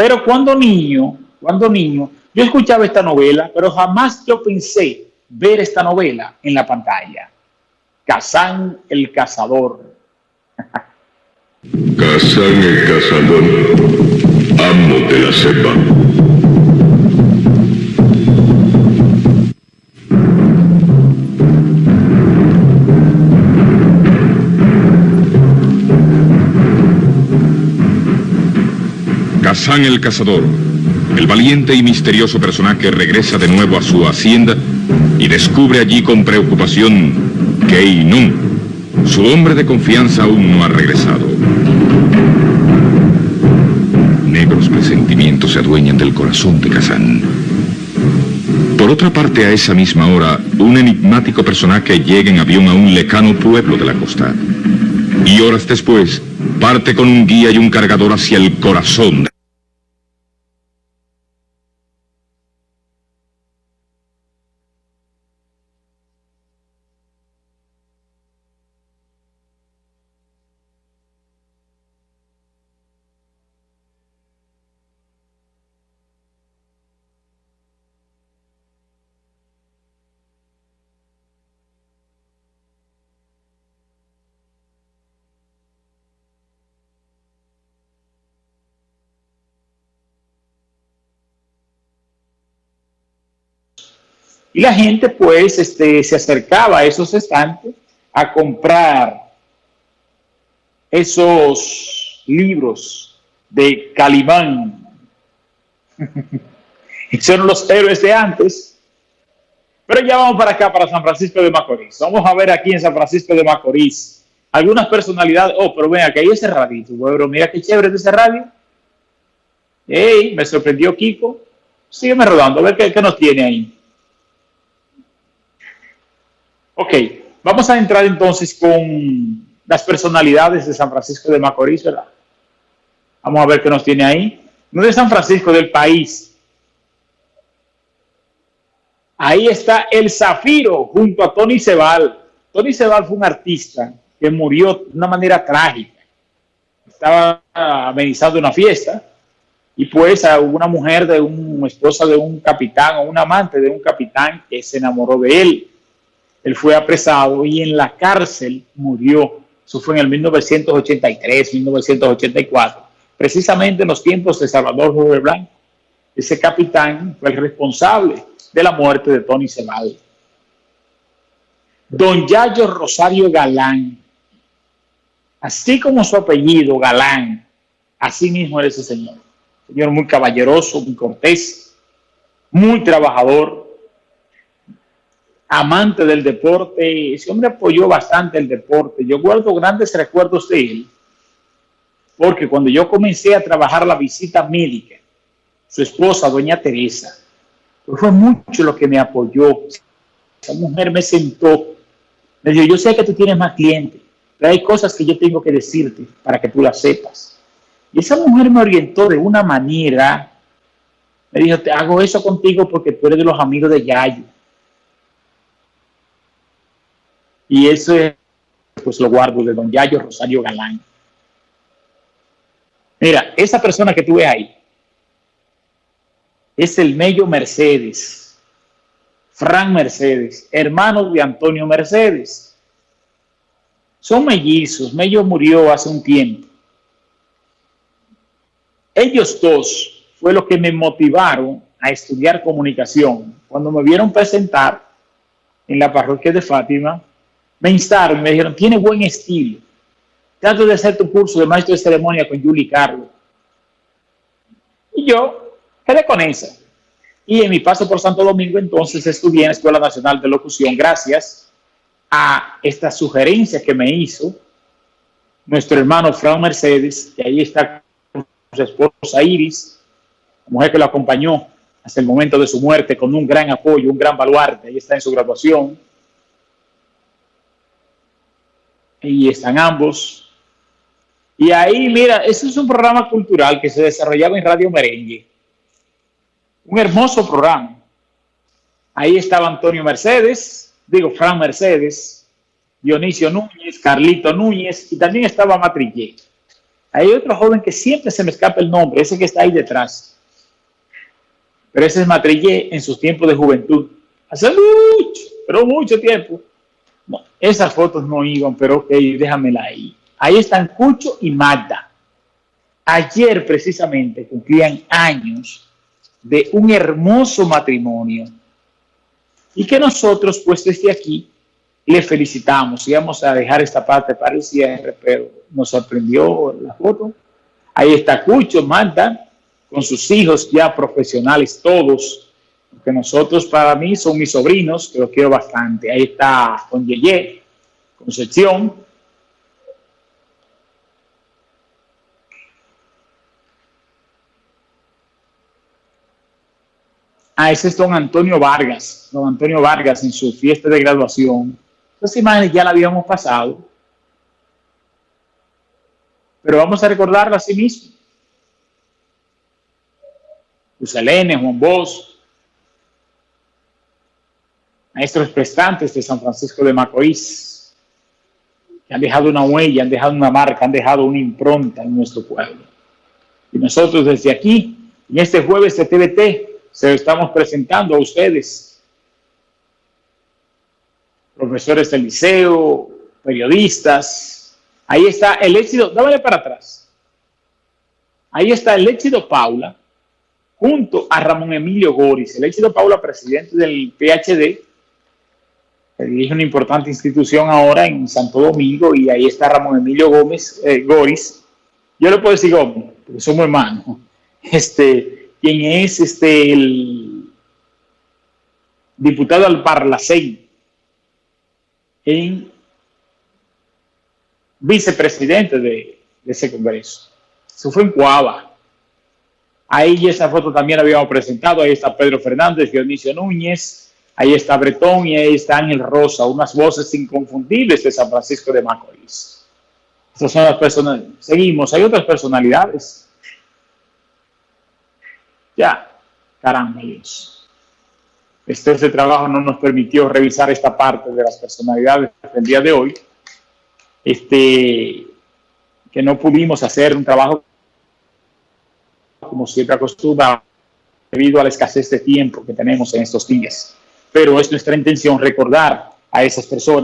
Pero cuando niño, cuando niño, yo escuchaba esta novela, pero jamás yo pensé ver esta novela en la pantalla. Kazán el cazador. Kazán el cazador, amo de la cepa. Kazán el cazador, el valiente y misterioso personaje regresa de nuevo a su hacienda y descubre allí con preocupación que Inún, su hombre de confianza, aún no ha regresado. Negros presentimientos se adueñan del corazón de Kazán. Por otra parte, a esa misma hora, un enigmático personaje llega en avión a un lejano pueblo de la costa. Y horas después, parte con un guía y un cargador hacia el corazón Y la gente pues este, se acercaba a esos estantes a comprar esos libros de Calimán. Eran los héroes de antes. Pero ya vamos para acá, para San Francisco de Macorís. Vamos a ver aquí en San Francisco de Macorís algunas personalidades. Oh, pero ven, aquí hay ese radito, bueno, mira qué chévere de ese radio. Ey, me sorprendió Kiko. Sígueme rodando, a ver qué nos tiene ahí. Ok, vamos a entrar entonces con las personalidades de San Francisco de Macorís, ¿verdad? Vamos a ver qué nos tiene ahí. No de San Francisco, del país. Ahí está el Zafiro junto a Tony Sebal. Tony Sebal fue un artista que murió de una manera trágica. Estaba amenizando una fiesta y pues hubo una mujer de un esposa de un capitán o un amante de un capitán que se enamoró de él él fue apresado y en la cárcel murió. Eso fue en el 1983, 1984, precisamente en los tiempos de Salvador Jorge Blanco. Ese capitán fue el responsable de la muerte de Tony Ceballos. Don Yayo Rosario Galán, así como su apellido, Galán, así mismo era ese señor. Señor muy caballeroso, muy cortés, muy trabajador, amante del deporte, ese hombre apoyó bastante el deporte. Yo guardo grandes recuerdos de él, porque cuando yo comencé a trabajar la visita médica, su esposa, doña Teresa, fue mucho lo que me apoyó. Esa mujer me sentó, me dijo, yo sé que tú tienes más clientes, pero hay cosas que yo tengo que decirte para que tú las sepas. Y esa mujer me orientó de una manera, me dijo, te hago eso contigo porque tú eres de los amigos de Yayo Y eso es, pues lo guardo de don Yayo Rosario Galán. Mira, esa persona que tú ves ahí es el Mello Mercedes, Fran Mercedes, hermano de Antonio Mercedes. Son mellizos, Mello murió hace un tiempo. Ellos dos fue lo que me motivaron a estudiar comunicación. Cuando me vieron presentar en la parroquia de Fátima, me instaron, me dijeron, tiene buen estilo. Trato de hacer tu curso de maestro de ceremonia con Julie Carlos. Y yo quedé con esa. Y en mi paso por Santo Domingo, entonces estudié en la Escuela Nacional de Locución gracias a esta sugerencia que me hizo nuestro hermano Fran Mercedes, que ahí está con su esposa Iris, la mujer que lo acompañó hasta el momento de su muerte con un gran apoyo, un gran baluarte, ahí está en su graduación y están ambos. Y ahí, mira, ese es un programa cultural que se desarrollaba en Radio Merengue. Un hermoso programa. Ahí estaba Antonio Mercedes, digo, Fran Mercedes, Dionisio Núñez, Carlito Núñez y también estaba Matrillé. Hay otro joven que siempre se me escapa el nombre, ese que está ahí detrás. Pero ese es Matrillé en sus tiempos de juventud. Hace mucho, pero mucho tiempo. Esas fotos no iban, pero ok, déjamela ahí. Ahí están Cucho y Magda. Ayer precisamente cumplían años de un hermoso matrimonio y que nosotros pues desde aquí le felicitamos. Íbamos a dejar esta parte para el cierre, pero nos sorprendió la foto. Ahí está Cucho, Magda, con sus hijos ya profesionales todos, que nosotros para mí son mis sobrinos, que los quiero bastante. Ahí está con Yeye, Concepción. Ah, ese es don Antonio Vargas, don Antonio Vargas en su fiesta de graduación. Esas imágenes ya la habíamos pasado, pero vamos a recordarla a sí mismo. Usalene, Juan Bosch, maestros prestantes de San Francisco de Macorís, que han dejado una huella, han dejado una marca, han dejado una impronta en nuestro pueblo. Y nosotros desde aquí, en este jueves de TVT, se lo estamos presentando a ustedes, profesores del liceo, periodistas. Ahí está el éxito, dámale para atrás. Ahí está el éxito Paula, junto a Ramón Emilio Goris. El éxito Paula, presidente del PhD, dirige una importante institución ahora en Santo Domingo, y ahí está Ramón Emilio Gómez, eh. Yo le puedo decir Gómez, porque somos hermanos. Este, quien es este, el diputado al Parlacén en vicepresidente de, de ese congreso. Eso fue en Coaba. Ahí esa foto también la habíamos presentado. Ahí está Pedro Fernández, Dionisio Núñez. Ahí está Bretón y ahí está Ángel Rosa. Unas voces inconfundibles de San Francisco de Macorís. Estas son las personas. Seguimos. Hay otras personalidades. Ya. Caramba, Dios. Este, este trabajo no nos permitió revisar esta parte de las personalidades del día de hoy. Este, que no pudimos hacer un trabajo como siempre acostumbra, debido a la escasez de tiempo que tenemos en estos días. Pero es nuestra intención recordar a esas personas